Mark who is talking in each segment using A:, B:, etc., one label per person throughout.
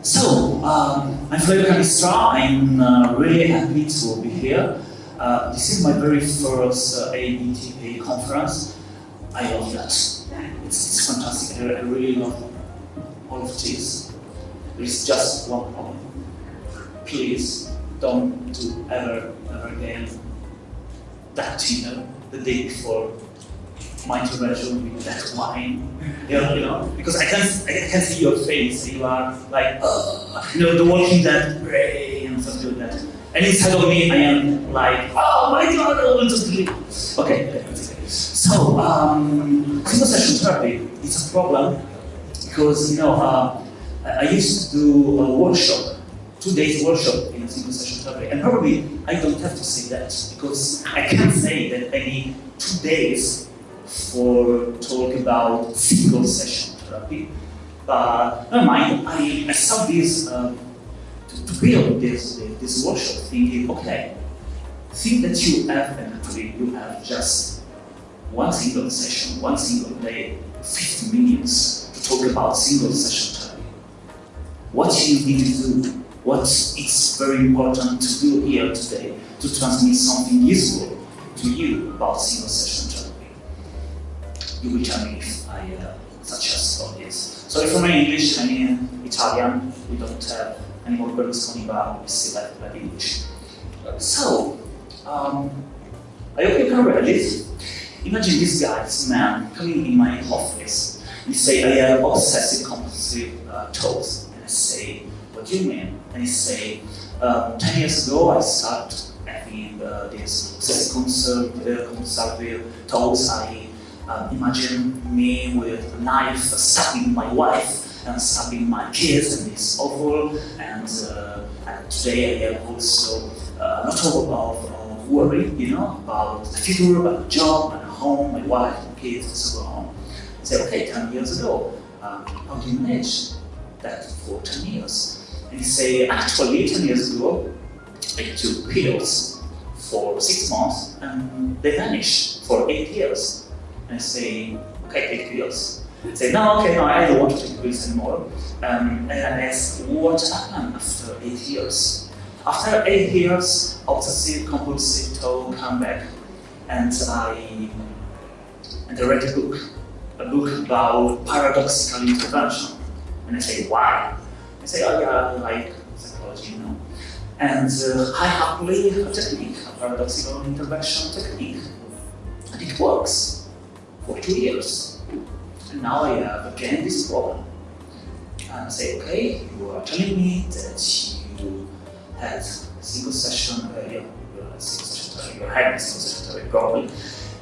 A: So, um, I'm Flavio Cannistrà. I'm uh, really happy to be here. Uh, this is my very first uh, conference. I love that. It's, it's fantastic. I, I really love all of this. There is just one problem. Please don't do ever, ever again that, you know, the day before my intervention with that wine, you know, you know, because I can I can see your face. You are like, oh, you know, the Walking that Ray, and something like that. And inside of me, I am like, oh my God, I want to sleep. Okay, okay. So, um, session therapy is a problem because you know uh, I used to do a workshop, two days workshop in single session therapy, and probably I don't have to say that because I can't say that need two days for talk about single session therapy. But never mind, I, I saw this um, to, to, build this, this workshop thinking, okay, think that you have, and actually you have just one single session, one single day, 50 minutes to talk about single session therapy. What you need to do, what is very important to do here today to transmit something useful to you about single session you will tell me if I uh, all this. Sorry for my English, I mean Italian, we don't have any more Berlusconi, but we still have like English. So, um, I hope you can read it. Imagine this guy, this man, coming in my office. He say, I have obsessive compulsive uh, thoughts. And I say, what do you mean? And he say, um, 10 years ago I started having uh, this obsessive compulsive thoughts. I uh, imagine me with a knife stabbing my wife and stabbing my kids, and it's awful. And, uh, and today I have also uh, a lot of, of, of, worry, you know, about the future, about the job, my home, my wife, my kids, and so on. I say, okay, 10 years ago, um, how do you manage that for 10 years? And you say, actually, 10 years ago, I took pills for six months and they vanished for eight years and say, okay, take pills. Say, no, okay, no, I don't want to take pills anymore. Um, and I ask, what happened after eight years? After eight years, obsessive compulsive thought come back, and I and I read a book, a book about paradoxical intervention. And I say, why? I say, oh yeah, I like psychology, you know. And uh, I happily a technique, a paradoxical intervention technique, and it works for two years. And now I have again this problem. And I say, okay, you are telling me that you had single session, uh, yeah, you had single session, you had a single session problem,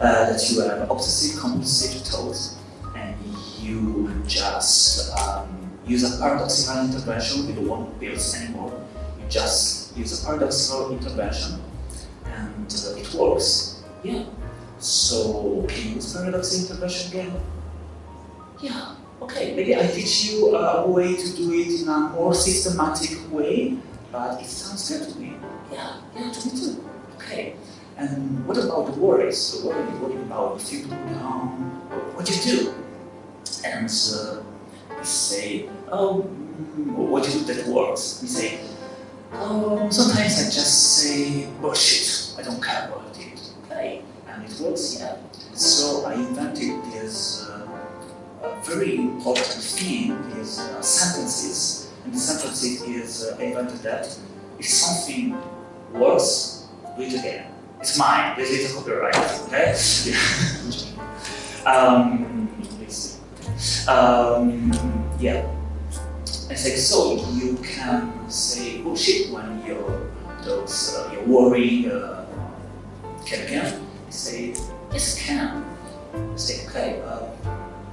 A: uh, that you have obsessive compulsive thoughts, and you just um, use a paradoxical intervention, you don't want pills anymore, you just use a paradoxical intervention, and uh, it works. Yeah, so can you use paradox intervention again? Yeah, okay, maybe I teach you a way to do it in a more systematic way, but it sounds good to me. Yeah, yeah, to me too. Okay. And what about the worries? So what are you worried about if you um, what do you do? And uh, we say, oh, what do you do that works? We say, oh, sometimes I just say bullshit. I don't care about it. Okay and it works, yeah. So I invented this uh, very important thing, these uh, sentences, and the sentences is uh, I invented that if something works, do it again. It's mine, this is copyright, okay? um, um, yeah. I say, so you can say bullshit when you're, those, uh, you're worried, uh, can again say, yes, I can. I say, okay, uh,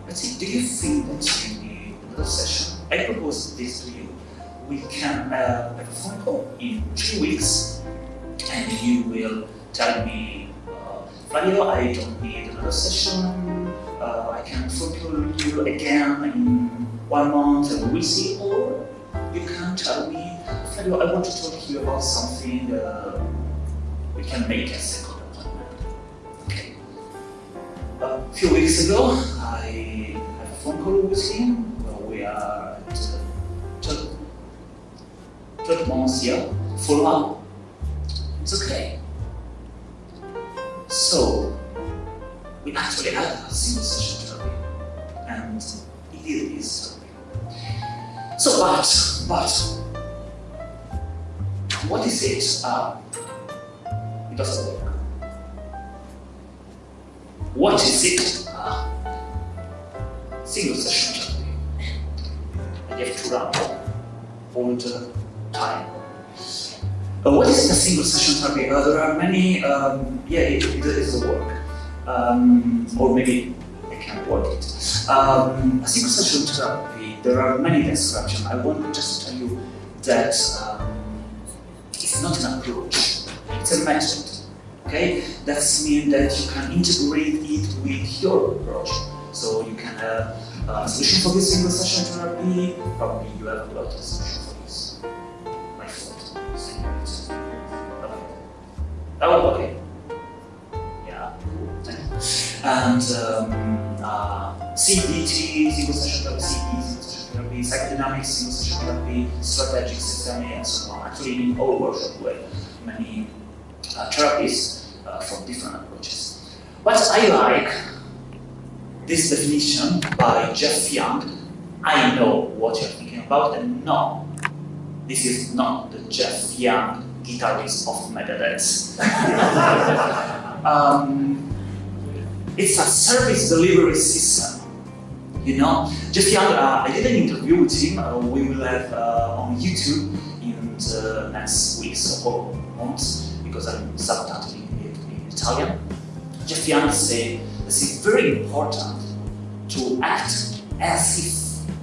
A: let's see, do you think that you need another session? I propose this to you. We can uh, have a phone call in two weeks, and you will tell me, uh, Flavio, I don't need another session, uh, I can phone call you again in one month and we see, or you can tell me, Flavio, I want to talk to you about something uh, we can make a second a few weeks ago, I had a phone call with him we are at uh, 12 months here, follow up. It's okay. So, we actually had a single session therapy, and it it is therapy. So, but, but, what is it? Uh, it doesn't work. What is it? Uh, single session you have to run all the time. Uh, what is a single session therapy? Uh, there are many, um, yeah, it, it is a work. Um, or maybe I can't work it. Um, a single session therapy, there are many descriptions. I want to just tell you that um, it's not an approach, it's a method. Okay, that means that you can integrate it with your approach. So you can have a solution for this single session therapy, probably you have a lot of solution for this. My fault. Okay. Oh, okay. Yeah. And um, uh, CBT, single session therapy, CBT, therapy, psychodynamics, single therapy, strategic systemic, and so on. Actually, in our workshop, we have many uh, therapies from different approaches. What I like this definition by Jeff Young. I know what you're thinking about, and no, this is not the Jeff Young guitarist of Megadeth. um, it's a service delivery system. You know, Jeff Young, uh, I did an interview with him. Uh, we will have uh, on YouTube in the next weeks or months because I'm subtitling it in Italian. Jeff Young said is very important to act as if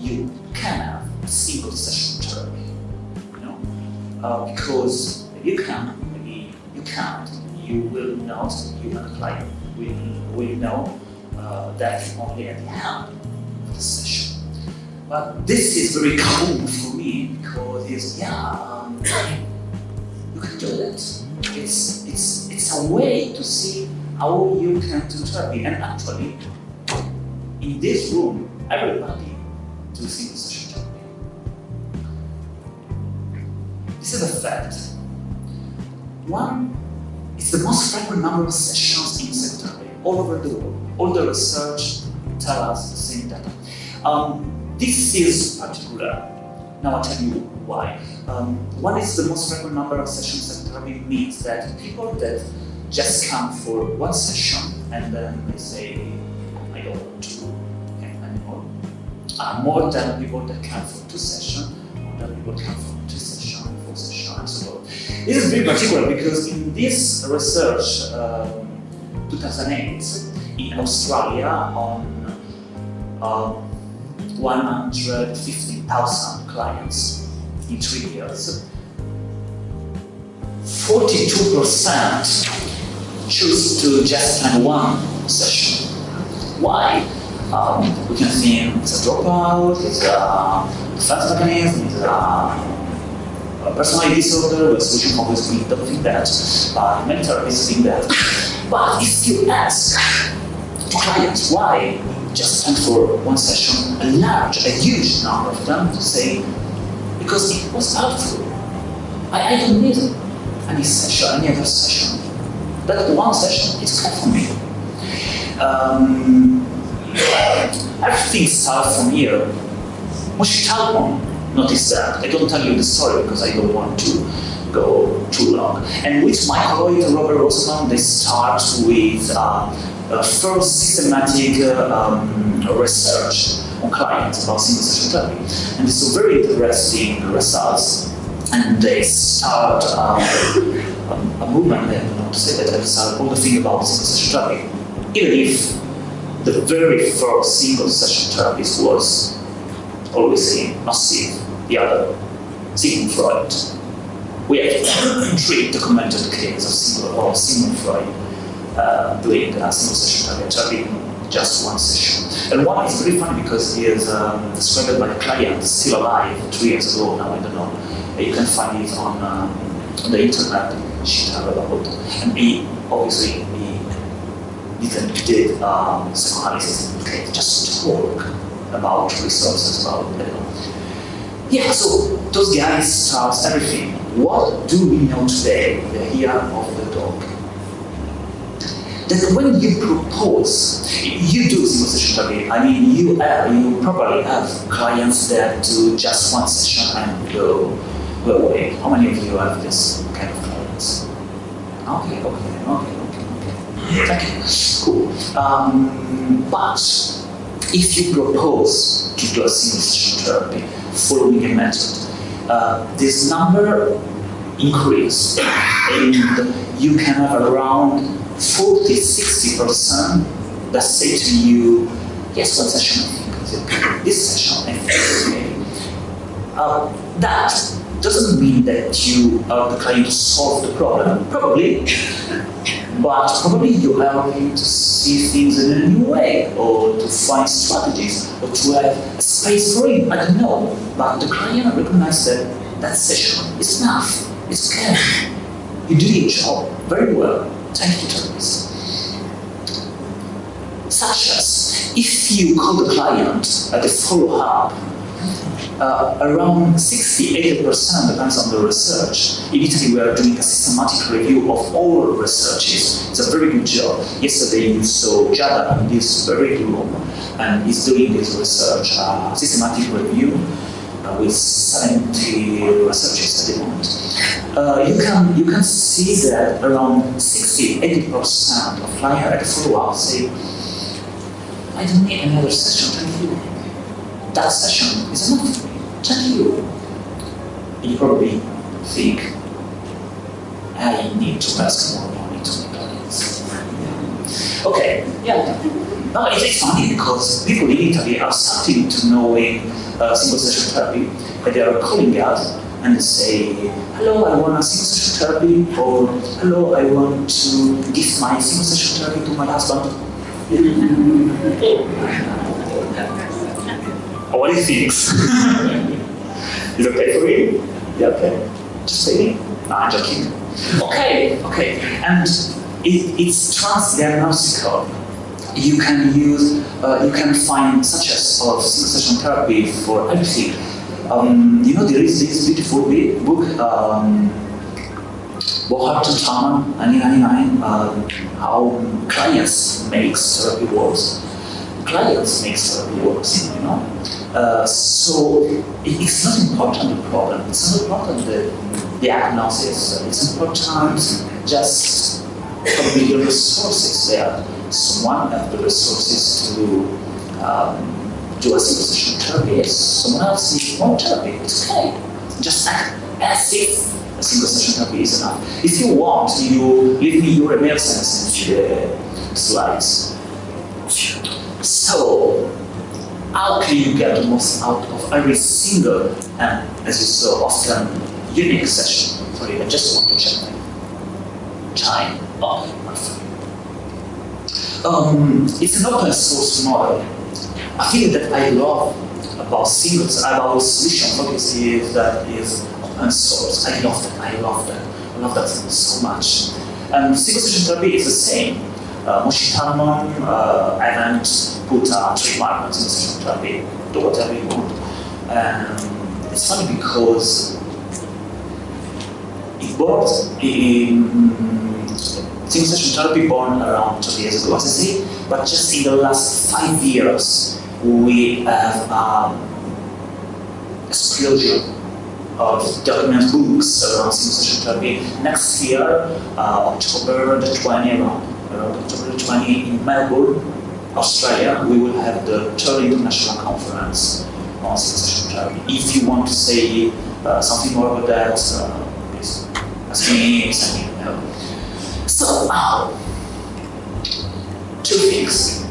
A: you can have a single session therapy. You know, uh, because if you can, maybe you can't, you will not, you and client will, will know uh, that only at the end of the session. But this is very common for me because it's, yeah, um, you can do it. It's, it's, a way to see how you can do therapy. And actually, in this room, everybody do therapy. This is a fact. One, it's the most frequent number of sessions in psychotherapy all over the world. All the research tell us the same data. Um, this is particular. Now I'll tell you why. Um, one is the most frequent number of sessions that psychotherapy means that people that just come for one session and then they say, I don't want to anymore, are more than people that come for two sessions, more than people come for two sessions, four sessions, and so on. This is very particular because in this research, um, 2008, in Australia, on um, 150,000 clients in three years, 42% choose to just have one session. Why? Um, we can think it's a dropout, it's a defense mechanism, it's a, personality disorder, the solution always we don't think that, but many therapists think that. But if you ask clients why just spend for one session, a large, a huge number of them say, because it was helpful. I, I don't need any session, any other session. That one session is okay for me. Um, everything starts from here. Moshe Talmon noticed that. I don't tell you the story because I don't want to go too long. And with my colleague Robert Rosenbaum, they start with uh, uh, first systematic uh, um, research on clients about single session therapy. And it's a very interesting results. And they start um, a movement, I don't to say that, they start all the thing about single session therapy. Even if the very first single session therapist was always saying, massive, the other, Sigmund Freud. We have three documented cases of single or Sigmund Freud uh, doing a single session therapy, just one session. And one is very funny because he is um, described by a client still alive two years ago now, I don't know. You can find it on, um, on the internet, she And he obviously he didn't did um, psychoanalysis, okay, just talk about resources, about you know. yeah, so those guys start everything. What do we know today, the year of the dog? That when you propose, you do single session therapy. I mean, you have, you probably have clients that do just one session and go, away. How many of you have this kind of clients? Okay, okay, okay, okay, okay. Thank. Cool. Um, but if you propose to do a single session therapy following a method, uh, this number increase and you can have around 40 60% that say to you, yes, one session I think this session I think. Uh, that doesn't mean that you are the client to solve the problem, probably, but probably you help him to see things in a new way, or to find strategies, or to have a space for him. I don't know, but the client recognizes that that session is enough. It's good, You do your job very well. You, Such as if you call the client at the follow-up uh, around 60-80% depends on the research. In Italy, we are doing a systematic review of all researches. It's a very good job. Yesterday, you saw Jada in this very room, and is doing this research, uh, systematic review uh, with 70 researchers at the moment. You can you can see that around 60-80% of clients at follow-up say, I don't need another session, thank you. That session is enough for me. Thank you. You probably think, I need to ask more money to my clients. Okay, yeah. No, it is funny because people in Italy are starting to knowing uh, single session therapy, and they are calling us and say, hello, I want a single session therapy, or hello, I want to give my single session therapy to my husband. what he thinks. Is it okay for you? Yeah, okay. Just say. No, I'm joking. Okay, okay. And it, it's transdiagnostical. You can use, uh, you can find such as of session therapy for everything. Um, you know, there is this beautiful book, um, Bohart to Tallman, 1999, uh, how clients makes therapy works. Clients makes therapy works, you know. Uh, so it's not important the problem, it's not important the diagnosis, it's important just probably the resources there. Someone has the resources to um, do a session therapy, someone else needs more therapy, it's okay. Just act as if a single session therapy is enough. If you want, you leave me your email address in the slides. So, how can you get the most out of every single and, as you saw, often unique session? Sorry, I just want to check my time. Um, it's an open source model. I think that I love about singles, about solution focus is that is open source. I love that. I love that. I love that so much. And single session therapy is the same. Uh, Moshe Talmon, uh, Event put a trademark on single session therapy, do whatever you want. And it's funny because it works in single session therapy born around 20 years ago, say, but just in the last five years, we have um, explosion of document books around single therapy. Next year, uh, October the 20, around, around October the 20 in Melbourne, Australia, we will have the third international conference on session therapy. If you want to say uh, something more about that, uh, please ask me, send me two things.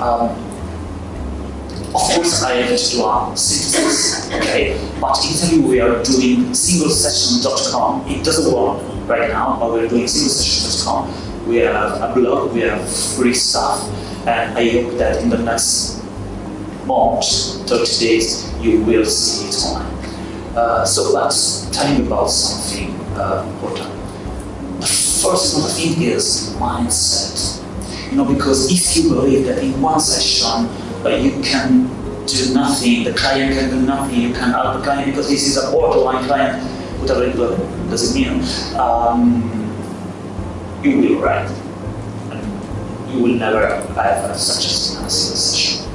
A: Um, of course, I have to a synthesis, okay? But in Italy, we are doing singlesession.com. It doesn't work right now, but we're doing singlesession.com. We have a blog, we have free stuff, and I hope that in the next month, 30 days, you will see it online. Uh, so let's tell you about something uh, important. Important thing is mindset. You know, because if you believe that in one session uh, you can do nothing, the client can do nothing, you can help the client because this is a borderline client, whatever it does it mean, um, you will write. You will never have such a single session.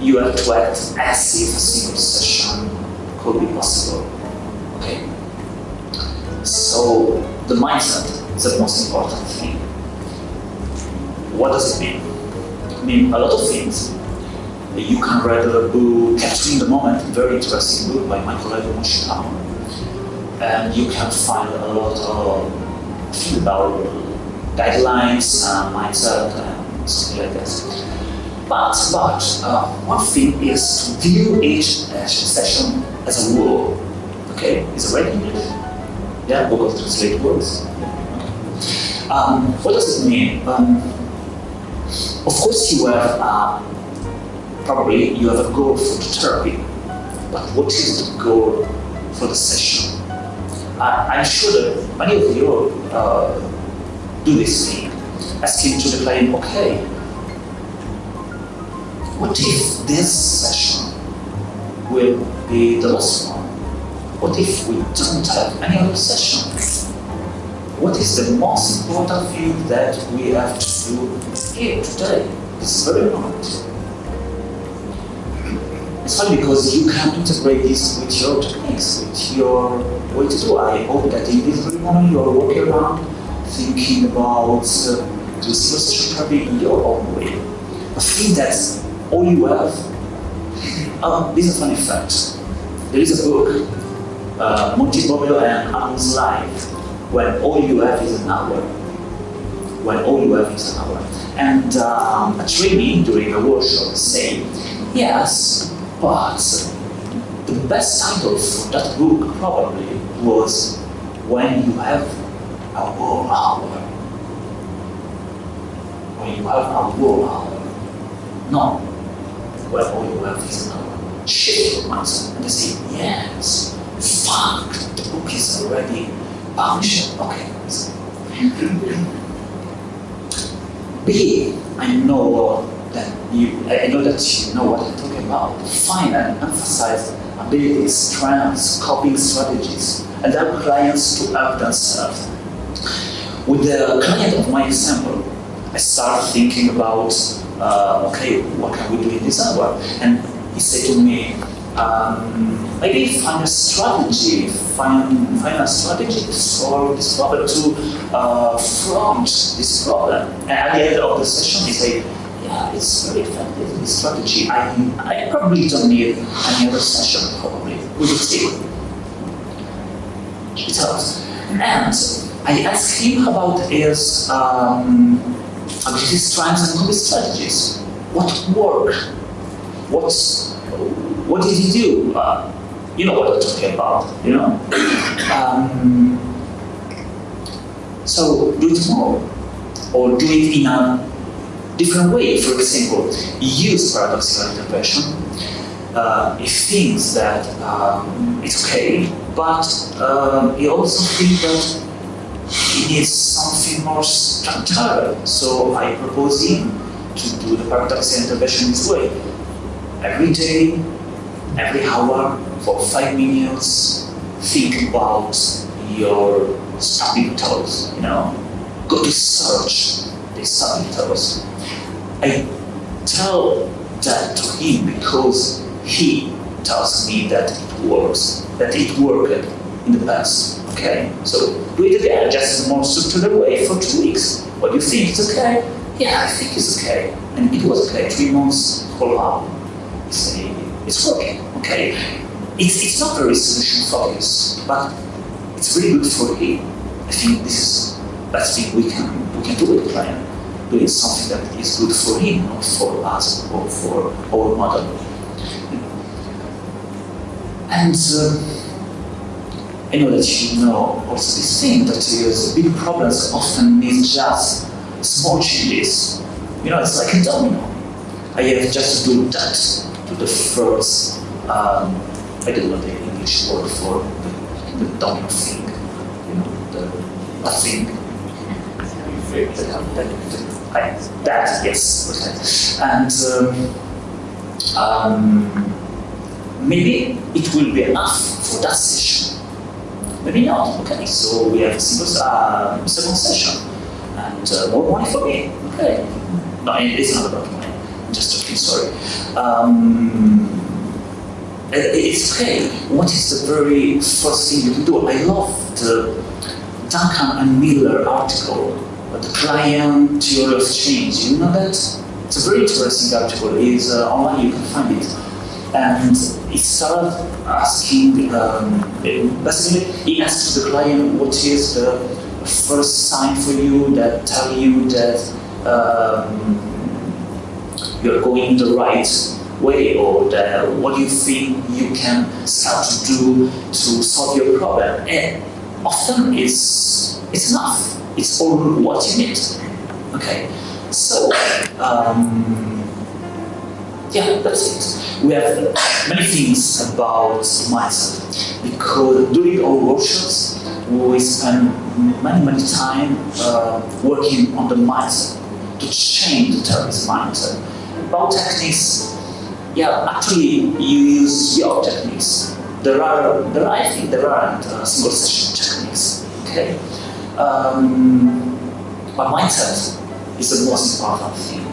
A: You have to act as if a single session could be possible. Okay? So the mindset is the most important thing. What does it mean? It means a lot of things. You can read a book, Capturing the Moment, very interesting book by Michael Evan Moshikama. And you can find a lot of things about guidelines, and mindset, and something like that. But, but uh, one thing is to view each session as a rule. Okay, is it right Yeah, Google Translate words. Um, what does it mean? Um, of course, you have uh, probably you have a goal for the therapy, but what is the goal for the session? I, am sure that many of you uh, do this thing, asking to the client, okay, what if this session will be the last one? What if we don't have any other session? What is the most important thing that we have to do here today? It's very important. It's funny because you can integrate this with your techniques, with your way to do. I hope that in this very moment you are walking around thinking about uh, the solution probably in your own way. I think that all you have, uh, this is funny fact. There is a book, uh, Bobio and when all you have is an hour. When all you have is an hour. And um, a trainee during a workshop say, yes, but the best title for that book probably was When You Have a War Hour. When you have a war hour. No. When all you have is an hour. Shift your mindset and say, yes, fuck, the book is already published. Okay. B, I know that you, I know that you know what I'm talking about. Define and emphasize abilities, strengths, coping strategies, and help clients to help themselves. With the client of my example, I start thinking about, uh, okay, what can we do in this hour? And he said to me, um, maybe find a strategy, find, find a strategy to solve this problem, to uh, front this problem. And at the end of the session, he said, yeah, it's very effective, this strategy. I, I probably don't need any other session, probably. We will see. And I asked him about his um, his strengths and coping strategies. What worked? What's what did he do? Uh, you know what I'm talking about, you know? Um, so do it more, or do it in a different way. For example, use paradoxical intervention. Uh, he thinks that um, it's okay, but he also thinks that he needs something more structured. So I propose him to do the paradoxical intervention this way. Every day, every hour, for five minutes, think about your stubbing toes, you know. Go to search the stubbing toes. I tell that to him because he tells me that it works, that it worked in the past. Okay, so do it again, just a more structured way for two weeks. What do you think? It's okay? Yeah, I think it's okay. And it was okay. Three months, follow up. It's, it's working. Okay, it's, it's not very solution focused, but it's really good for him. I think this is best thing we can we can do with the client doing something that is good for him, not for us or for our model. And uh, I know that you know also this thing that is big problems often need just small changes. You know, it's like a domino. I have just to do that the first, um, I don't know the English word for the, the domino thing, you know, the, the thing. That, yes. And um, um, maybe it will be enough for that session. Maybe not. Okay, so we have a uh, second session and uh, more money for me. Okay, no, it's not about money. Just joking. Sorry. Um, it's okay. What is the very first thing you can do? I love the Duncan and Miller article, the client theory of change. You know that? It's a very interesting article. It's uh, online. You can find it. And it started asking, um, basically, he asks the client what is the first sign for you that tell you that um, you're going the right way or the, what you think you can start to do to solve your problem. And often it's, it's enough. It's all what you need. Okay, so um, yeah, that's it. We have many things about mindset because during our workshops we spend many, many time uh, working on the mindset to change the terrorist mindset. About techniques, yeah, actually you use your techniques. There are, there, I think there aren't uh, single session techniques, okay? Um, but mindset is the most important thing.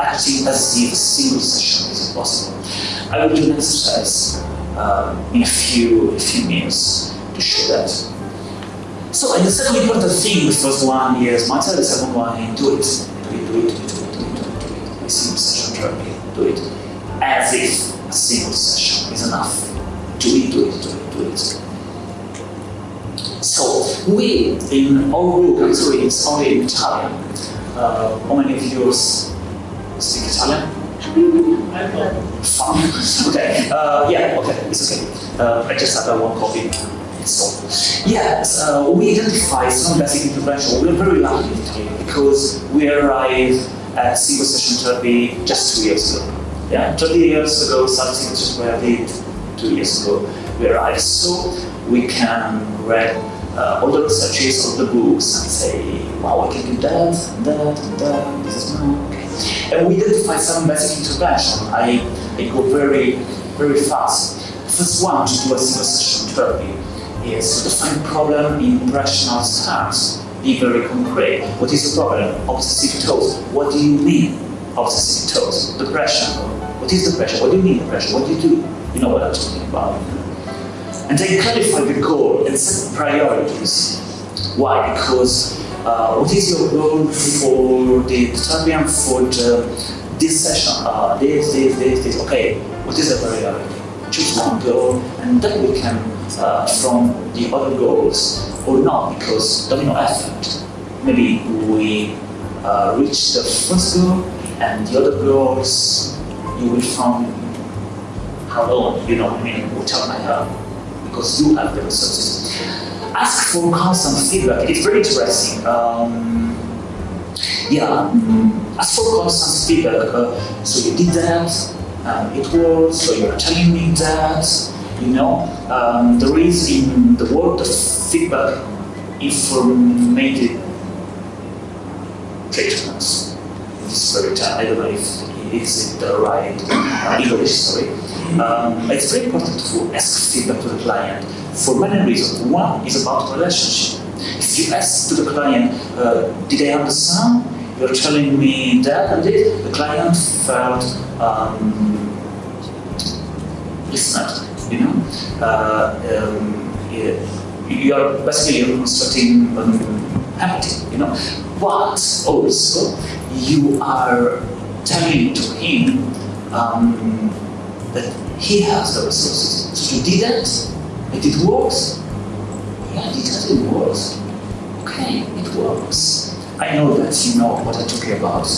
A: Acting as if single session is impossible. I will do an exercise uh, in a few, a few minutes to show that. So, and the second important thing, the first one is mindset, the second one, do it. Do it, do it, do it, A single session therapy, do it. As if a single session is enough. Do it, do it, do it, do it. So, we, in our group, sorry, it's only in Italian. Uh, how many of you speak Italian? Fine. okay. Uh, yeah, okay, it's okay. Uh, I just had one coffee. So, yes, uh, we identify some basic intervention. We're very lucky in Italy because we arrived at single session therapy just two years ago. Yeah, 30 years ago, something just where I did two years ago, we arrived. So we can read uh, all the researches of the books and say, wow, I can do that, and that, and that, this is no, okay. And we identify some basic intervention. I, I go very, very fast. First one to do a single session therapy is to define problem in rational terms. Be very concrete. What is the problem? Obsessive thoughts. What do you mean? Obsessive thoughts. Depression. What is depression? What do you mean depression? What do you do? You know what I'm talking about. And then clarify the goal and set priorities. Why? Because uh, what is your goal for the and for the, this session? Uh, this, this, this, this. Okay, what is the priority? Choose one goal and then we can uh, from the other goals or not because domino effect. Maybe we uh, reach the first goal and the other goals you will find how long, you know, I mean, without my help because you have the resources. Ask for constant feedback. It's very interesting. Um, yeah, mm, ask for constant feedback. Uh, so you did that, um, it worked, so you're telling me that, you know. Um, there is in the world of feedback informative treatments. This I don't know if it's the right English, sorry. Um, it's very important to ask feedback to the client for many reasons. One is about relationship. If you ask to the client, uh, did I understand? You're telling me that and this. The client felt um, listened, you know. Uh, um, you're basically constructing um, empathy, you know. But also, you are telling to him um, that he has the resources. So you did that, and it works. Yeah, it doesn't work. Okay, it works. I know that you know what I'm talking about.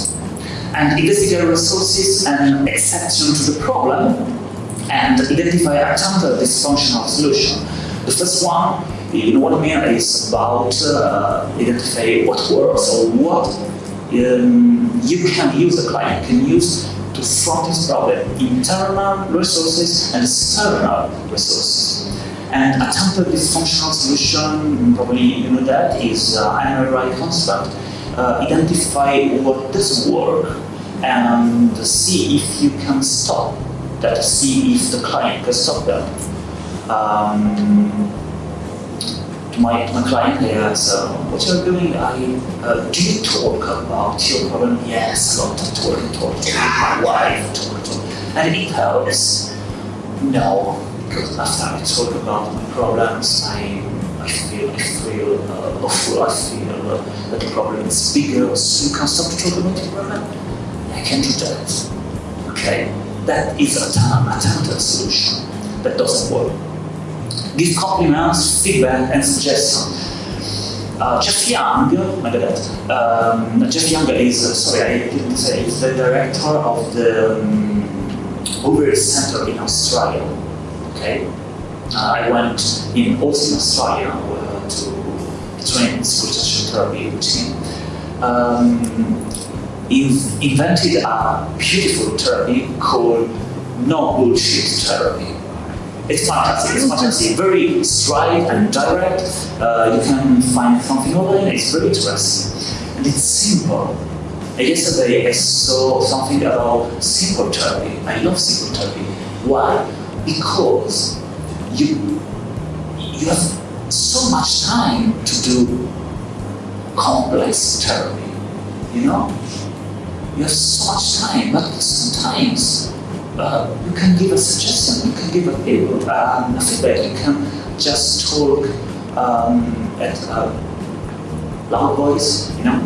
A: And investigate resources and exception to the problem and identify a counter dysfunctional solution. The first one, you know what I mean, is about uh, identify what works or what um, you can use, the client can use to solve this problem, internal resources and external resources. And a template dysfunctional solution, probably you know that, is uh, an MRI construct. Uh, identify what doesn't work and see if you can stop that, see is the client the that. Um, my, my client asks, uh, what you're doing, I, uh, do you talk about your problem? Yes, a lot of talk, talk, talk, my wife, talk, talk. And it helps. No, because after I talk about my problems, I, I feel, I feel uh, awful, I feel uh, that the problem is bigger, so you can stop to talk about the problem. I can do that. Okay, that is a, time, a temporary solution that doesn't work give compliments, feedback, and suggestions. Uh, Jeff Young, my bad, um, Jeff Young is, uh, sorry, I didn't say, is the director of the um, Bouverie Center in Australia. Okay, uh, I went in Austin, Australia uh, to train speech therapy with him. Um, invented a beautiful therapy called no bullshit therapy. It's fantastic, it's fantastic. Very straight and direct. Uh, you can find something online, it's very interesting. And it's simple. Yesterday I saw something about simple therapy. I love simple therapy. Why? Because you, you have so much time to do complex therapy. You know? You have so much time, but sometimes uh, you can give a suggestion, you can give a, um, a feedback, you can just talk um, at a loud voice, you know,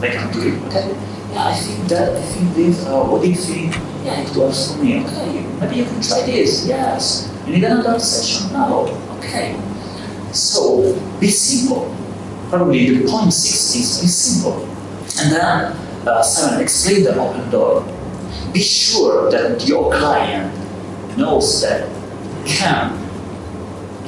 A: like I'm doing, okay? Yeah, I think that, I think this, uh, what do you think? Yeah, it works for me, okay, maybe you can try this, yes. You need another session? No, okay. So, be simple. Probably the point six is be simple. And then uh, Simon explained the open door be sure that your client knows that can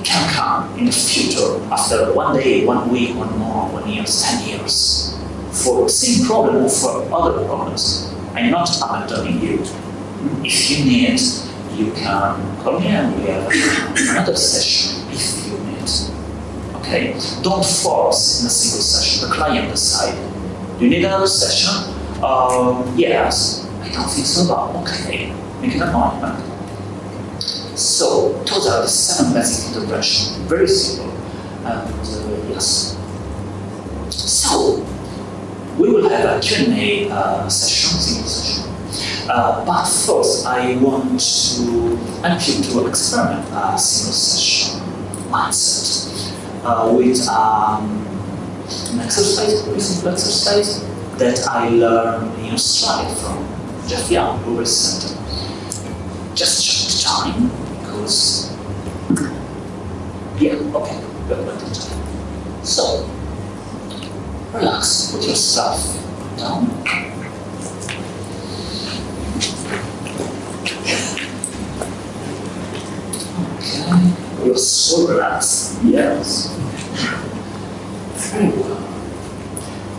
A: can come in the future after one day, one week, one month, one year, ten years for the same problem or for other problems. I'm not abandoning you. If you need, you can call me and we have another session if you need. Okay? Don't force in a single session. The client decide. You need another session? Um, yes I don't think so about, okay, make an appointment. So, those are the seven basic interventions, very simple, and uh, yes. So, we will have a Q&A uh, session, single session. Uh, but first, I want to help you to experiment a single session mindset uh, with um, an exercise, a simple exercise that I learned in Australia from just yeah, Bouverie Center. Just check the time because yeah, okay, good at the time. So relax, put yourself down. Okay, you're so relaxed. Yes. Very well.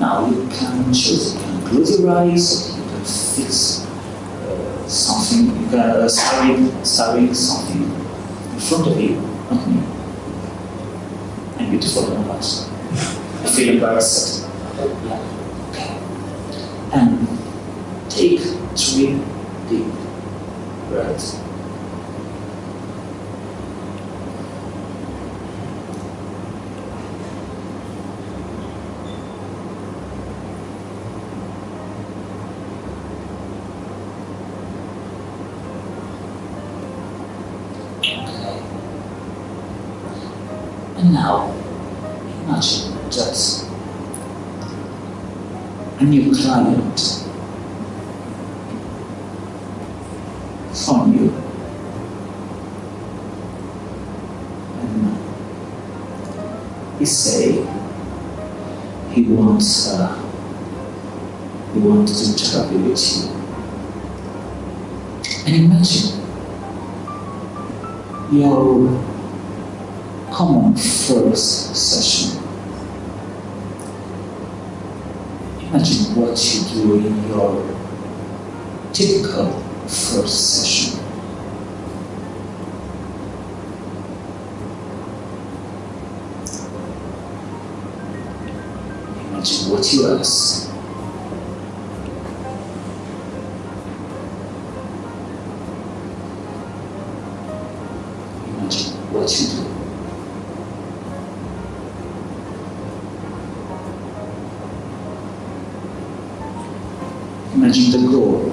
A: Now you can choose, you can close your eyes, you can fix uh, something, you can uh, study, something in front of you, not me. I'm beautiful and embarrassed. I feel embarrassed. And take three deep breaths. New client. From you. And he say he wants uh, he wants to therapy with you. And imagine your common first session. Imagine what you do in your typical first session. Imagine what you ask. Imagine the goal.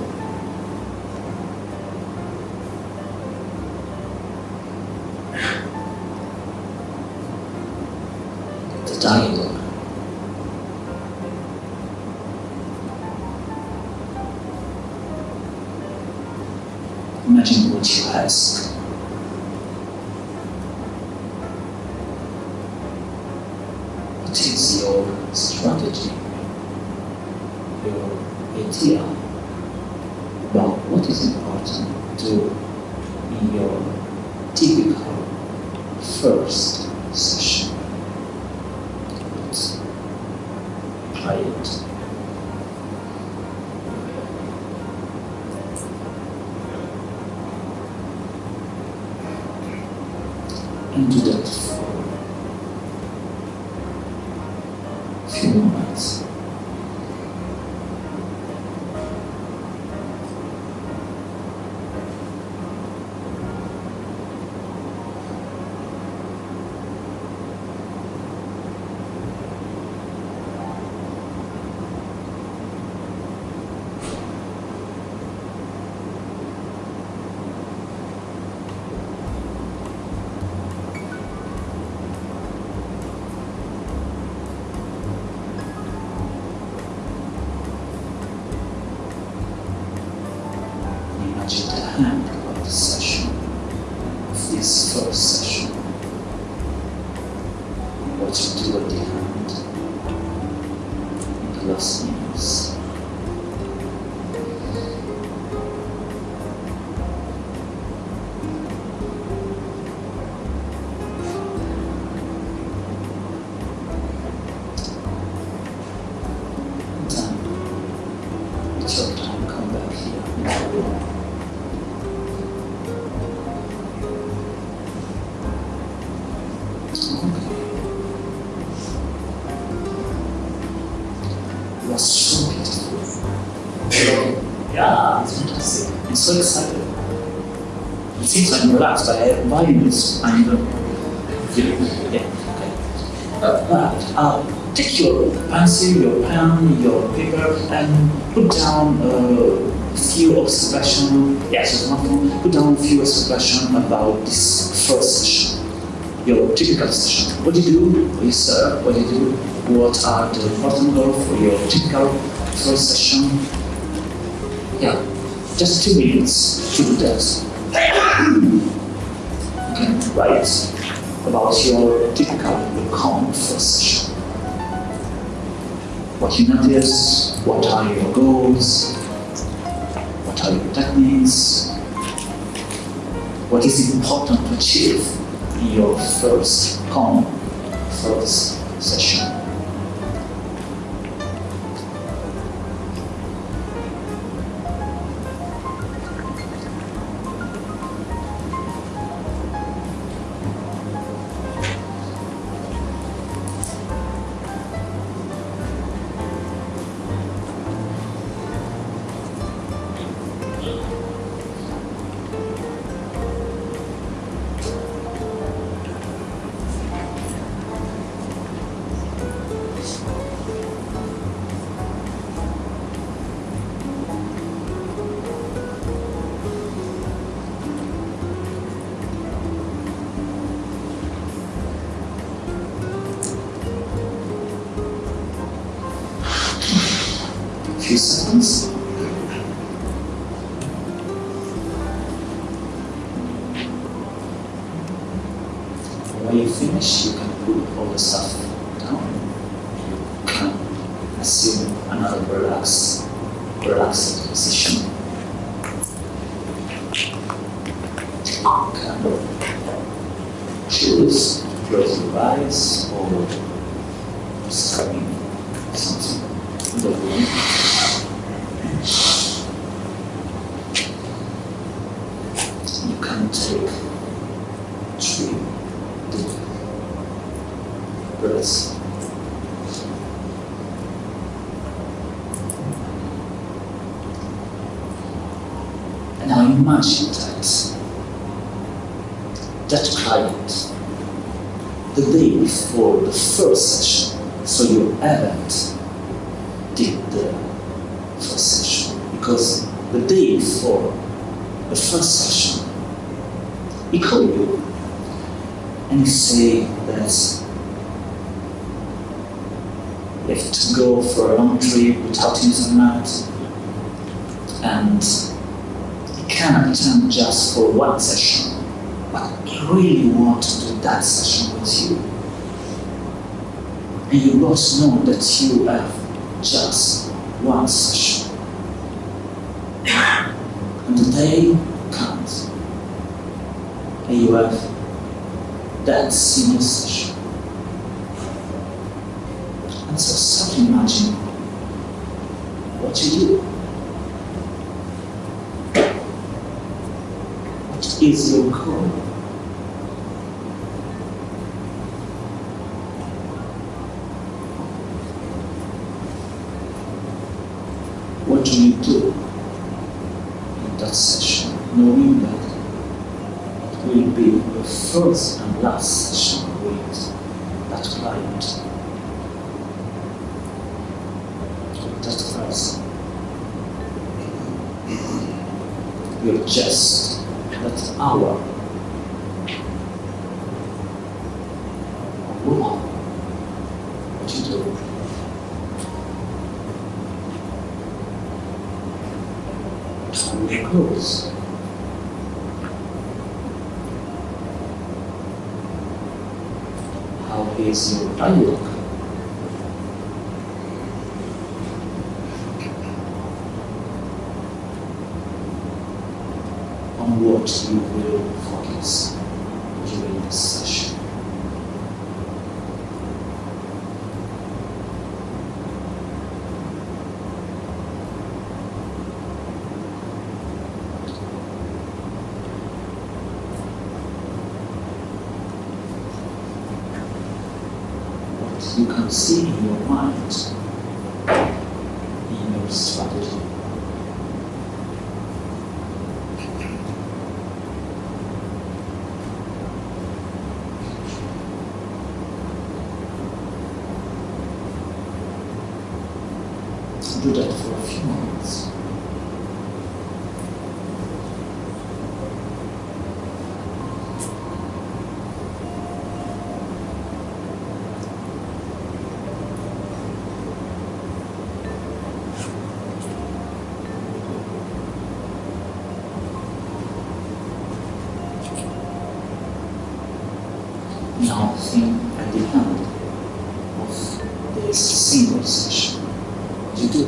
A: Excited. It seems I'm relaxed. I have violence and uh, yeah. Uh, right. Uh, take your pencil, your pen, your paper, and put down a few observations. Yes, smartphone. Put down a few observations about this first session your typical session. What do you do? Do you serve? What do you do? What are the important goals for your typical first session? Yeah, just two minutes to okay, write about your typical, session. What you notice, what are your goals, what are your techniques, what is important to achieve in your first common first session. Seconds. When you finish, you can put all the stuff 使用我们的七五二 what do do in that session, knowing that it will be the first and last session with that client, that person. You're just seamless you do.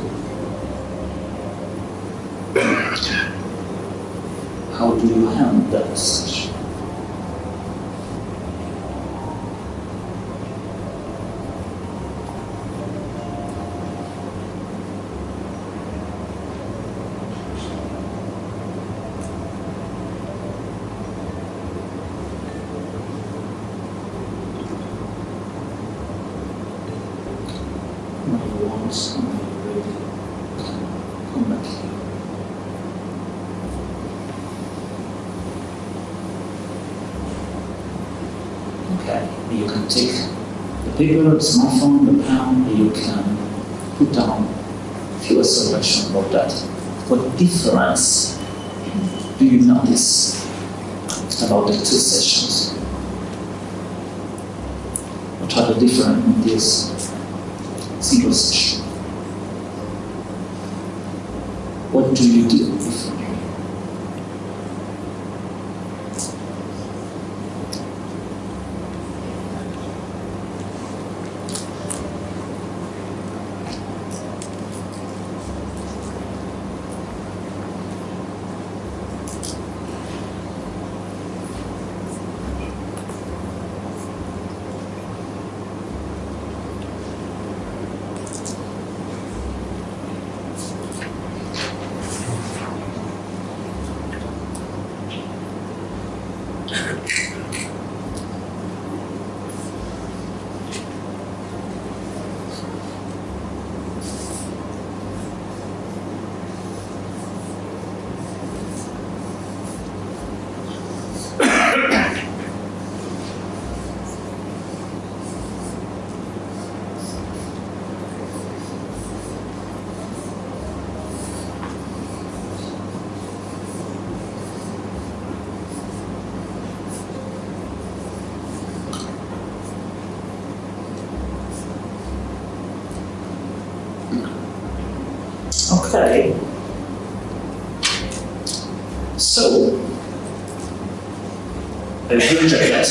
A: How do you handle that? paper, smartphone, the pen, you can put down few observations about that. What difference do you notice about the two sessions? What are the difference in this single session? What do you do? Okay. So, a good jacket.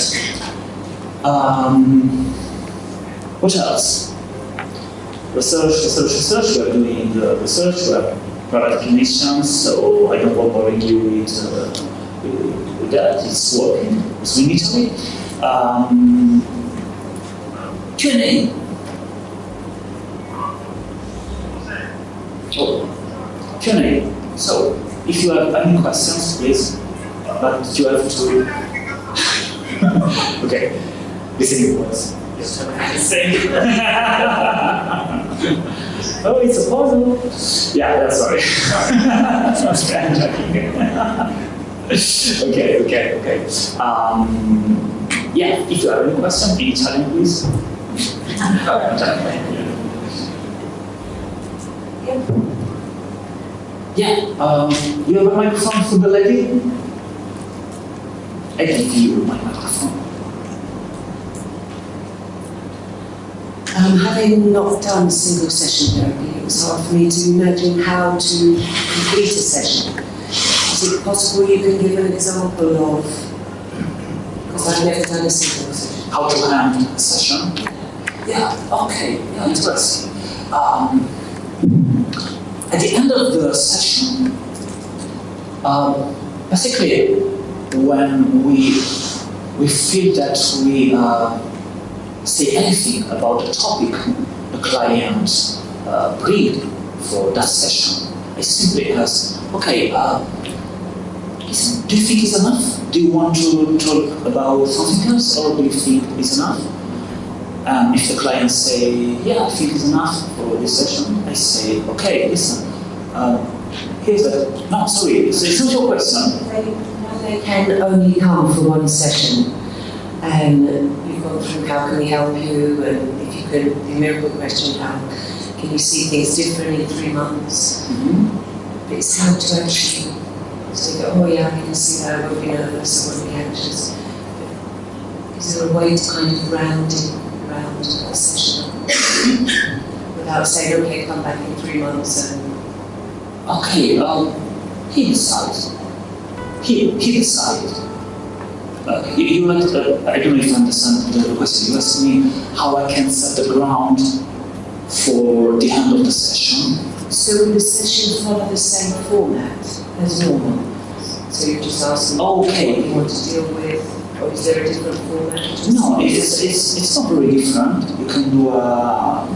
A: Um, what else? Research, research, research. We're doing the research. We're private clinicians, so I don't want to bore you with, uh, with, that. It's working. It's in Italy. Um, Q&A. Q&A. So, if you have any questions, please, but you have to. okay, listening words. Oh, it's a puzzle. Yeah, that's sorry. Okay, okay, okay. Um, yeah, if you have any question, in Italian, please. Yeah, um, you have a microphone for the lady? I give you my microphone.
B: Um, having not done single session therapy, it was hard for me to imagine how to complete a session. Is it possible you can give an example of, because I've never done a single session.
A: How to end a session? Yeah, okay, yeah, interesting. Um, at the end of the session, um, basically, when we we feel that we uh, say anything about the topic the client uh, bring for that session, I simply ask, okay, uh, is, do you think it's enough? Do you want to talk about something else, or do you think it's enough? And if the client say, yeah, I think it's enough for this session, I say, okay, listen, um, here's a, no, sorry, it's, a simple question.
B: They, can only come for one session, and you've gone through how can we help you, and if you could, the miracle question, how can you see things differently in three months? But it's how to actually, so you go, oh yeah, I can see that, I won't be nervous, I won't be anxious. Is there a way to kind of round it, round a session without saying, okay, come back in three months and
A: Okay, um, he decides. He, he decided. Uh, you, you like, uh, I don't know if you understand the question. You asked me how I can set the ground for the end of the session.
B: So the session follow the same format as normal? So you just ask them
A: Okay.
B: what you want to deal with, or is there a different format?
A: No, it's, it's, it's not very different. You can do a,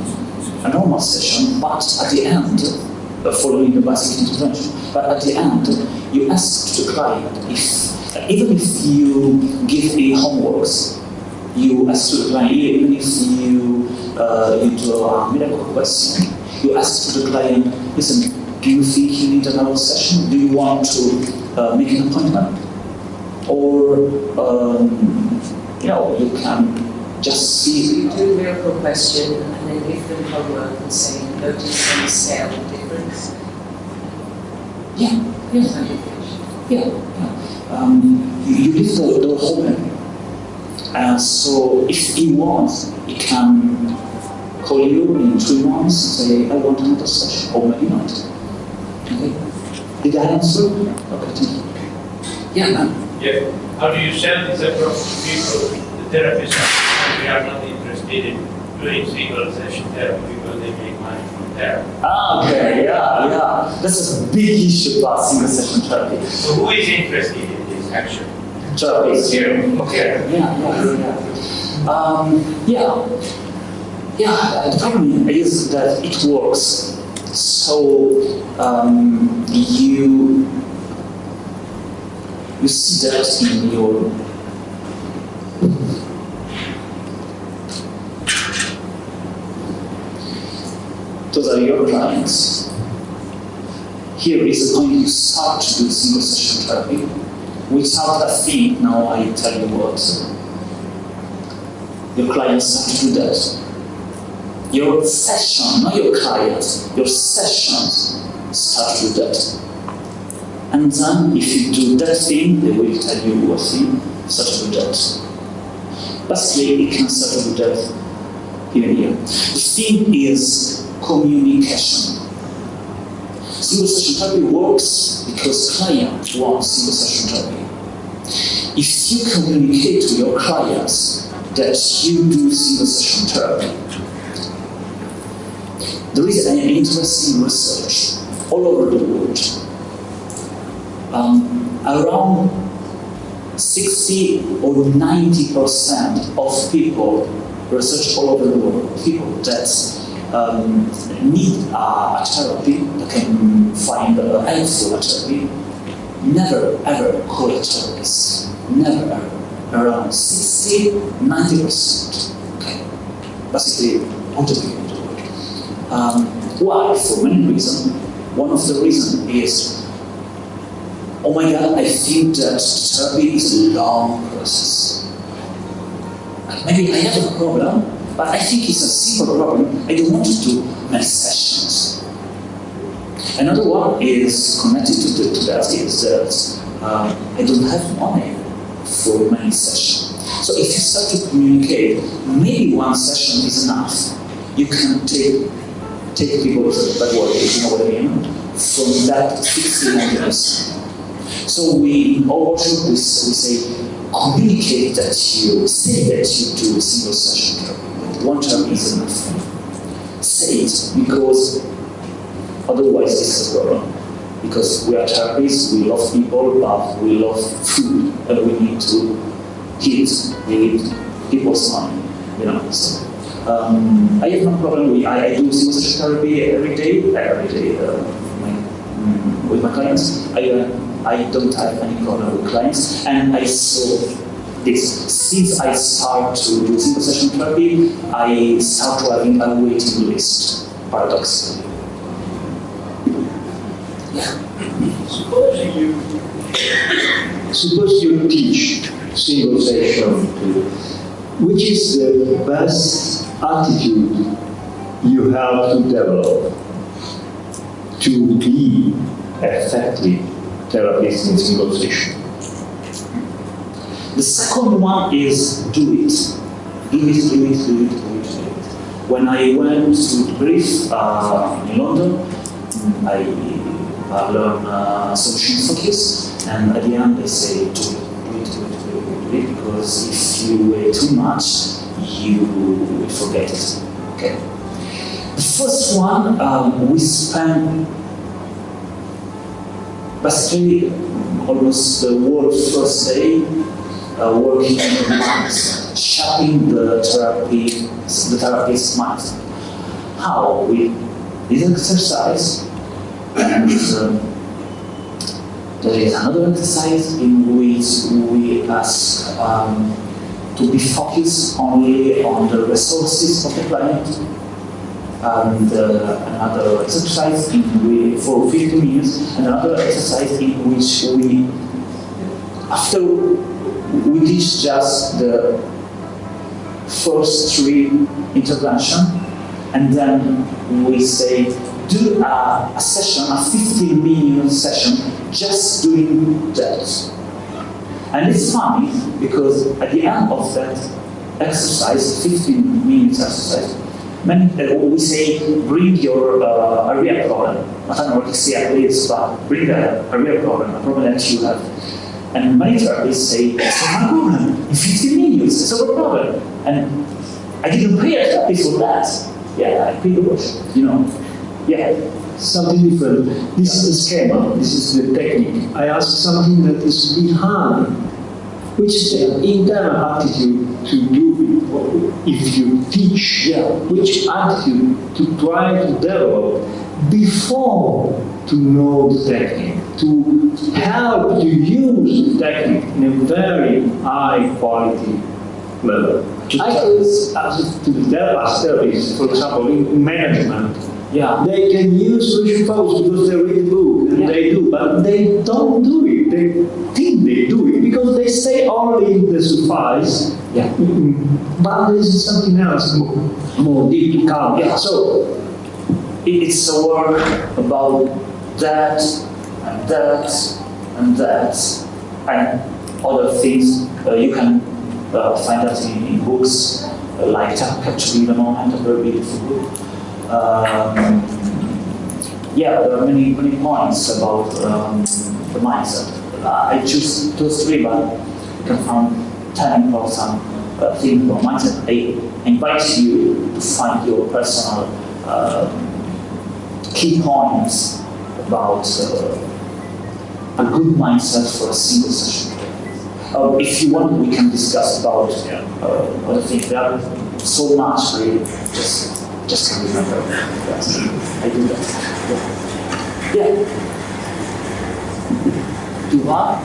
A: a normal session, but at the end, uh, following the basic intervention, but at the end, you ask the client if, even if you give a homeworks, you ask to the client, even if you, uh, you do a miracle question, you ask to the client, listen, do you think you need another session? Do you want to uh, make an appointment? Or, um, you know, you can just
B: So
A: see.
B: you do a miracle question and then give them homework and say, notice the scale the difference.
A: Yeah, yeah, yeah. yeah. Um, you, leave the door open. Uh, so if he wants, he can call you in three months and say, I want another session, or maybe not. Okay? Did I answer? Okay, thank you. Yeah.
C: Yeah, how do you sell this approach to people, the therapists, we are not interested in doing single session therapy because they make money from therapy.
A: Ah, okay, yeah, yeah. This is a big issue about single session therapy.
C: So who is interested in this action?
A: Therapy is here. Okay. Yeah, yeah, yeah. Um, yeah. Yeah, the problem is that it works. So um, you you see that in your those are your clients. Here is point you start to do single session therapy without a fee. Now I tell you what. Your clients have to do that. Your session, not your clients, your sessions start with that. And then if you do that thing, they will tell you what thing, start with that. Basically, you can with that here here. The thing is communication. Single session therapy works because client wants single session therapy. If you communicate to your clients that you do single session therapy, there is an interesting research all over the world. Um, around 60 or 90 percent of people, research all over the world, people that um, need a therapy, that can find a helpful therapy, never ever call a therapist. Never ever. Around 60, 90 percent. Okay. Basically, all the people. Um, why? For many reasons. One of the reasons is oh my god, I think that therapy is a long process. Maybe I have a problem, but I think it's a simple problem. I don't want to do many sessions. Another one is connected to, the, to that is that uh, I don't have money for many sessions. So if you start to communicate, maybe one session is enough. You can take take people backward, if you know what I mean, from that 60 years. So we our workshop we, we say communicate that you say that you do a single session therapy. One term is enough. Say it because otherwise this is problem. Because we are therapists, we love people, but we love food, and we need to eat. We need people's money, you know. So, um, I have no problem. With, I, I do single session therapy every day, every day uh, my, mm, with my clients. I, uh, I don't have any problem with clients, and I saw this. Since I start to do single session therapy, I start to having a waiting list, paradoxically.
D: Suppose you suppose you teach single session, which is the best attitude you have to develop to be effective therapist in single session?
A: The second one is do it. Do it, do it, do it, do it, do it. When I went to brief uh, in London, I uh, learned uh, solution focus, and at the end they say do it, do it, do it, do it, do it, because if you wait too much, you forget it. Okay. The first one, um, we spent basically almost the whole first day uh, working on the minds, shaping the therapy, the therapist's mind. How? We did exercise, and uh, there is another exercise in which we ask um, to be focused only on the resources of the client. And uh, another exercise in which, for 15 minutes, another exercise in which we, after we teach just the first three intervention, and then we say do a, a session, a 15 minute session, just doing that. And it's funny because at the end of that exercise, 15 minutes exercise, uh, we say bring your uh, a real problem, not anorexia, please, but bring a, a real problem, a problem that you have. And many therapists say, it's not my problem, in 15 minutes, it's a problem. And I didn't pay a therapist for that. Yeah, I paid the you know. Yeah.
D: Something different. This is the schema, this is the technique. I ask something that is behind, which is the internal attitude to do if you teach, yeah, which attitude to try to develop before to know the technique, to help to use the technique in a very high quality level.
B: I
D: as to the therapists, for example, in management,
A: Yeah.
D: they can use solution focus because they read the book and
A: Yeah.
D: they do, but they don't do it. They think they do it because they stay only in the suffice.
A: Yeah.
D: Mm, But this is something else more, more deep to come.
A: Yeah.
D: So
A: It's a work about that and that and that and other things. Uh, you can uh, find that in, in books uh, like Capturing the Moment, a very beautiful book. Um, yeah, there are many, many points about um, the mindset. Uh, I choose those three, but can find 10 important uh, things about mindset. I invite you to find your personal uh, key points about uh, a good mindset for a single session. Uh, if you want, we can discuss about uh, other things. There are so much, really. Just, just can remember. Yes, I do that. Yeah. yeah. You are?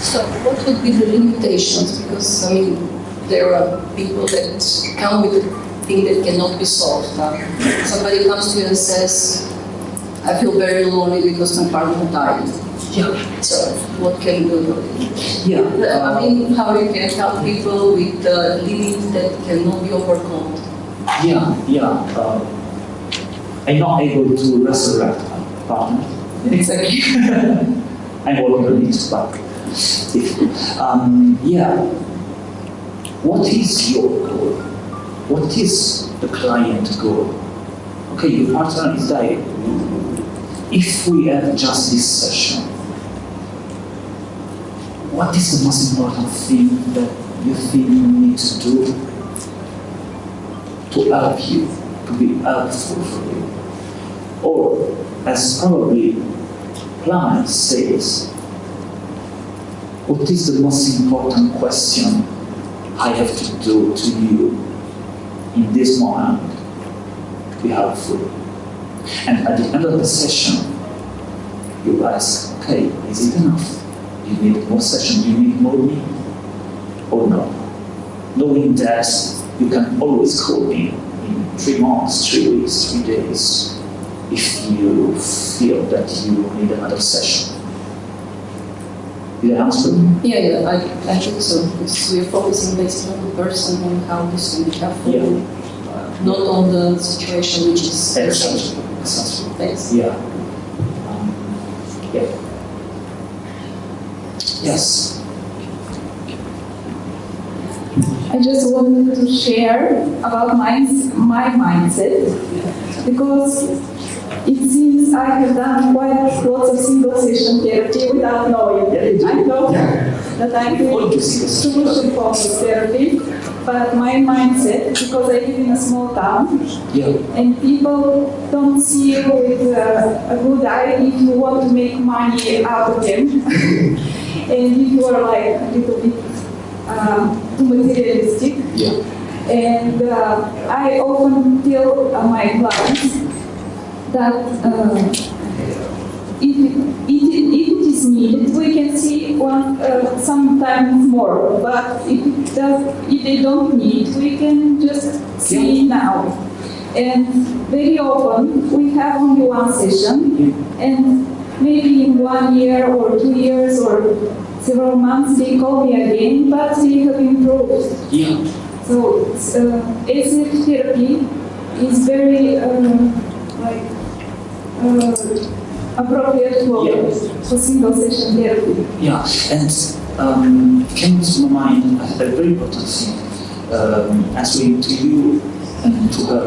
E: So what would be the limitations? Because, I mean, there are people that come with a thing that cannot be solved. Uh, somebody comes to you and says, I feel very lonely because my partner died.
A: Yeah.
E: So what can you do?
A: Yeah.
E: I mean, how you can help people with the limits that cannot be overcome.
A: Yeah, yeah. Uh, I'm not able to resurrect my partner.
E: Exactly.
A: I'm working on it, but if, um, yeah. What is your goal? What is the client goal? Okay, your partner is dying. If we have just this session, what is the most important thing that you think you need to do to help you, to be helpful for you? Or, as probably Planet says, what is the most important question I have to do to you in this moment to be helpful? And at the end of the session, you ask, okay, is it enough? You need more session, you need more me? Or no? Knowing that you can always call me in three months, three weeks, three days, if you feel that you need another session. Did I answer?
E: Yeah, yeah, I, I think so. Because we're focusing basically on the person and how this can be helpful,
A: Yeah.
E: uh, not on the situation which is.
A: Exactly. Exactly.
E: Thanks.
A: Yeah. Um, yeah. Yes.
F: I just wanted to share about my, my mindset because it seems I have done quite lots of single session therapy without knowing.
A: Do.
F: I know that I'm doing
A: you see is-
F: solution focused therapy, but my mindset, because I live in a small town,
A: Yeah.
F: and people don't see you with uh, a good eye if you want to make money out of them. and if you are like a little bit um, materialistic.
A: Yeah.
F: And uh, I often tell uh, my clients that uh, if, it, if, it, if it is needed, we can see one uh, sometimes more. But if, it does, if they don't need, we can just see now. And very often we have only one session, and maybe in one year or two years or several months they call me again, but they have improved.
A: Yeah.
F: So uh, ACF therapy is very uh, like uh, appropriate for,
A: Yeah.
F: for single session therapy.
A: Yeah. And um, came to my mind a very important thing. Um, answering to you and to her.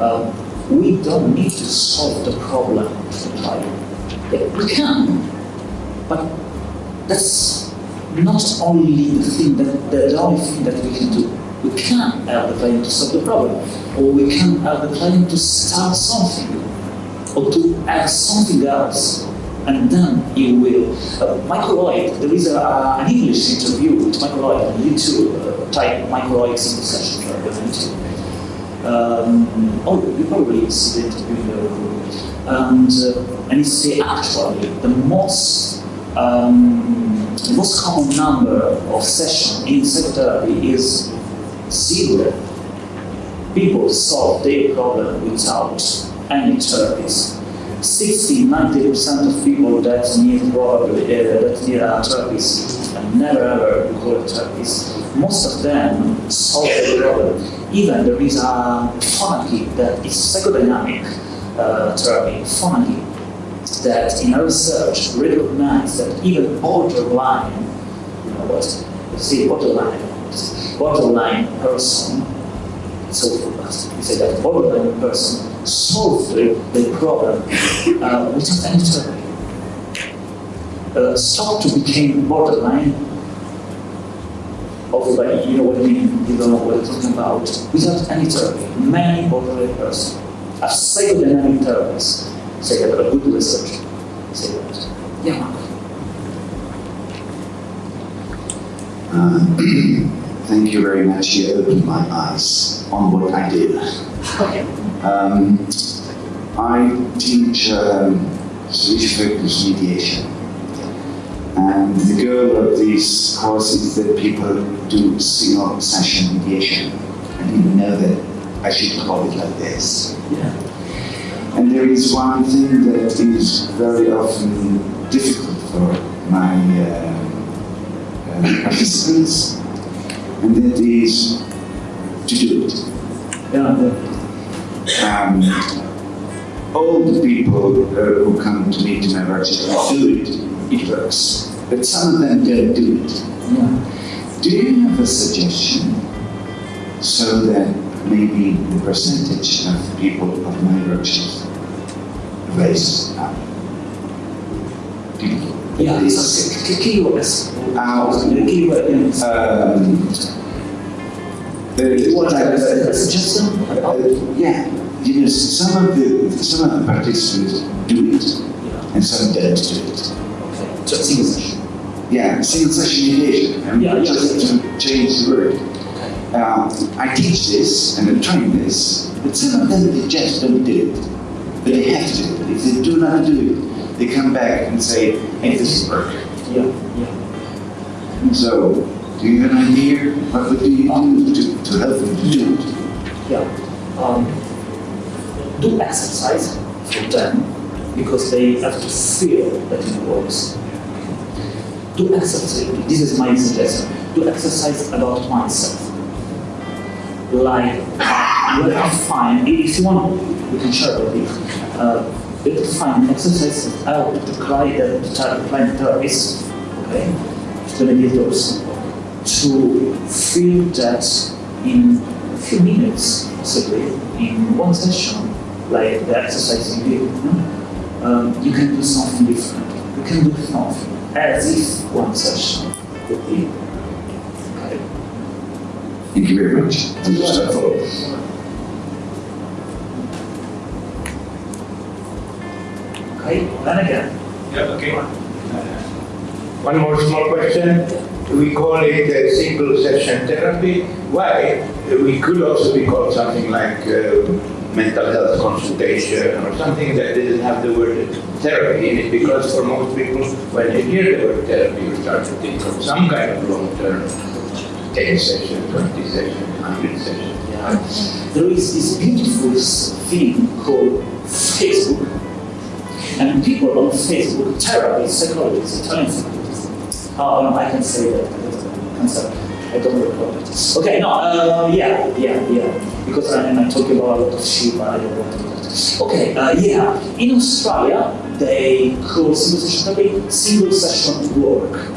A: Um, we don't need to solve the problem of the. We can, but that's not only the thing that the, only thing that we can do. We can help the client to solve the problem, or we can help the client to start something, or to add something else, and then you will. Uh, Michael Hoyt, there is a, uh, an English interview with Michael Hoyt on YouTube. Uh, type Michael Hoyt single session for on YouTube. Um, oh, you probably see the interview there. And, uh, and it's actually the most um, the most common number of sessions in psychotherapy is zero. People solve their problem without any therapies. 60, 90% of people that need probably uh, that need a therapist and never ever recall a therapist, most of them solve the problem. Even there is a Fonagy that is psychodynamic uh, therapy, Fonagy, that in our research recognize that even borderline, you know what, see borderline, borderline person So we say that borderline person solve the, problem uh, without any therapy. Uh, stop to become borderline of like, you know what I mean, you don't know what I'm talking about, without any therapy. Many borderline persons are psychodynamic therapists say that a good research say that. Yeah, Mark.
G: Uh, Thank you very much. You opened my eyes on what I did.
A: Okay.
G: Um, I teach um, solution mediation. And the goal of this course is that people do single session mediation. I didn't know that I should call it like this.
A: Yeah.
G: And there is one thing that is very often difficult for my uh, uh, participants, and that is to do it.
A: Yeah,
G: Um, all the people uh, who come to me to my workshop do it, it works. But some of them don't do it.
A: yeah.
G: Do you have a suggestion so that maybe the percentage of people of my workshops up?
A: Yeah, so, k- keywords. The keyword is.
G: um,
A: What
G: uh,
A: a suggestion?
G: Uh, yeah, you know, some of the some of the participants do it,
A: Yeah.
G: and some don't do it.
A: Okay. Just single session.
G: Yeah, single session mediation. I mean,
A: Yeah, yeah.
G: just to change the word.
A: Okay.
G: Uh, I teach this and I'm trying this, but some of them they just don't do it. But they have to. If they do not do it, they come back and say, "Hey, this is perfect."
A: Yeah, yeah.
G: And So, do you have an idea? What would you do to, to help them to do it?
A: Yeah. Um, do exercise for them because they have to feel that it works. Do exercise. This is my suggestion. Do exercise about myself. Like, you have to find, if you want, we can share with. Uh, have to find exercise out to client, uh, client therapist, okay? To mediate those to feel that in a few minutes, possibly in one session, like the exercise you did, you, know, um, you can do something different. You can do something as if one session would be. Okay.
G: Thank you very much. I'm just a follow.
A: Okay, then again.
C: Yeah, okay. One more small question. We call it a single session therapy. Why? We could also be called something like uh, mental health consultation or something that doesn't have the word therapy in it because for most people, when they hear the word therapy, you start to think of some kind of long-term 10 session, 20 session, 100 session.
A: Yeah. There is this beautiful thing called Facebook, and people on Facebook, therapists, psychologists, Italian psychologists. Um, I can say that. I'm sorry. I don't record it. Okay, no, uh, yeah, yeah, yeah. Because I, I'm talking about a lot of but I don't want to. Okay, uh, yeah. In Australia, they call single session therapy single session work.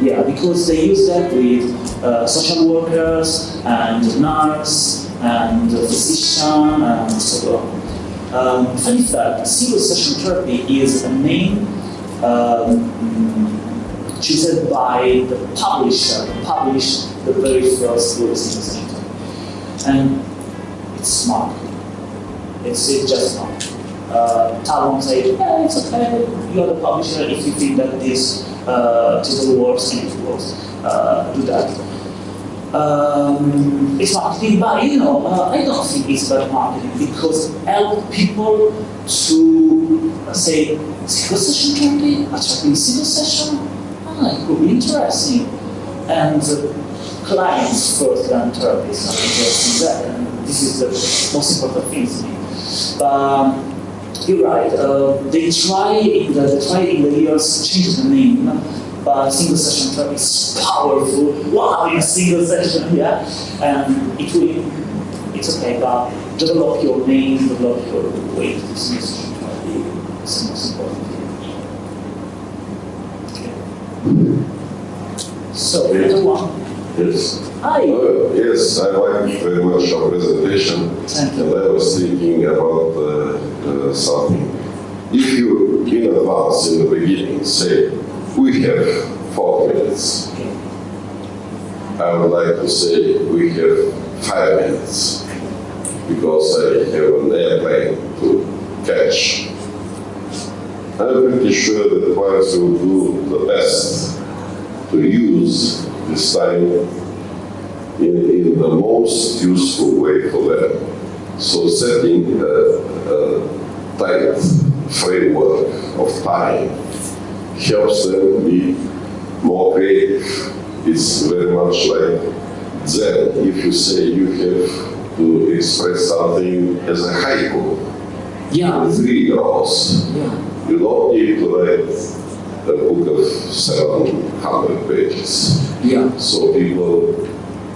A: Yeah, because they use that with uh, social workers and nurse and physician and so on. Um, funny fact, single session therapy is a name um, chosen by the publisher published the very first book, session. And it's smart. It's, it's just smart. Uh, Talmon said, yeah, it's okay, you're the publisher if you think that this uh, title works and it works, uh, do that. Um, it's marketing, but you know, uh, I don't think it's bad marketing because help people to uh, say single session therapy, attracting single session, ah, it could be interesting. And uh, clients first than therapists are interested in that, and this is the most important thing to me. Um, you're right. Uh, they try in the they try in the years to change the name, but single session therapy is powerful. Wow, in a single session, yeah. And it will. It's okay, but develop your name, develop your way to single session therapy. It's the most important thing. Okay. So, the other one is Hi.
H: Uh, yes, I like very much your presentation,
A: Thank you.
H: and I was thinking about uh, uh, something. If you, in advance, in the beginning, say, we have four minutes, I would like to say we have five minutes, because I have an airplane to catch. I'm pretty sure that clients will do the best to use this time in, in the most useful way for them. So setting a, a uh, tight framework of time helps them be more creative. It's very much like Zen. If you say you have to express something as a haiku,
A: Yeah.
H: three rows,
A: Yeah.
H: you don't need to write a book of 700 pages.
A: Yeah.
H: So people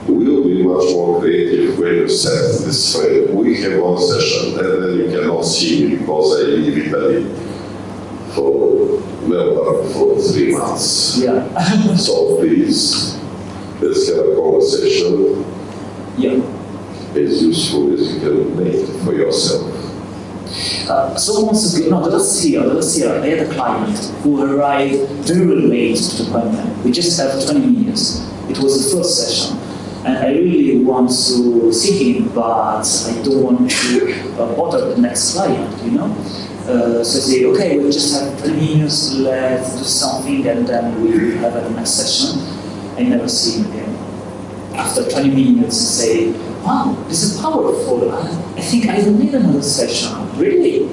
H: will be much more creative when you set this frame. We have one session, and then you cannot see me because I leave Italy for Melbourne for three months.
A: Yeah.
H: So please, let's have a conversation
A: yeah.
H: as useful as you can make for yourself.
A: Uh, so once again, no, the last year, the last year, I had a client who arrived very late to the appointment. We just have 20 minutes. It was the first session. And I really want to see him, but I don't want to uh, bother the next client, you know? Uh, so say, okay, we just have 20 minutes, let's do something, and then we have a next session. I never see him again. After 20 minutes, say, wow, this is powerful. I, think I don't need another session. Really?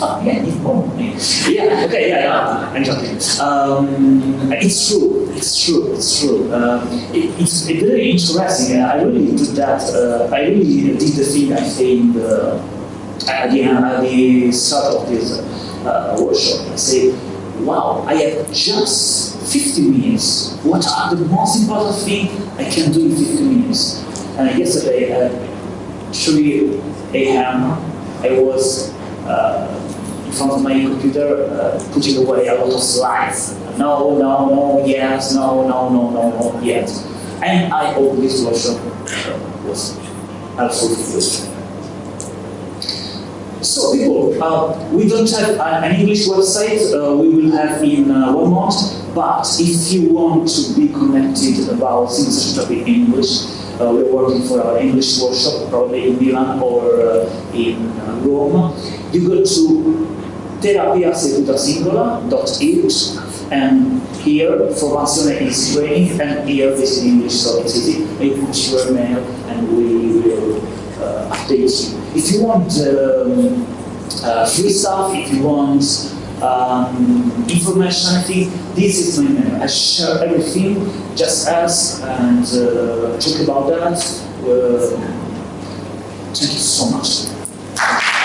A: Oh, yeah, need more. Yeah, okay, yeah, yeah, I'm joking. Um, it's true, it's true, it's true. Um, it, it's very interesting. I really did that. Uh, I really did the thing I think uh, at the at the start of this uh, workshop. I say, wow, I have just 50 minutes. What are the most important thing I can do in 50 minutes? And yesterday at 3 a.m., I was uh, in front of my computer uh, putting away a lot of slides. No, no, no, yes, no, no, no, no, no, yes. And I hope this workshop uh, was absolutely useful. So people, uh, we don't have an English website, uh, we will have in uh, one month, but if you want to be connected about things that in English, uh, we're working for our English workshop, probably in Milan or uh, in uh, Rome. You go to terapiasedutasingola.it and here formazione is training and here is in English, so it's easy. You put your email and we will uh, update you. If you want um, uh, free stuff, if you want um, information, I think this is my mail. I share everything, just ask and uh, talk about that. Uh, thank you so much.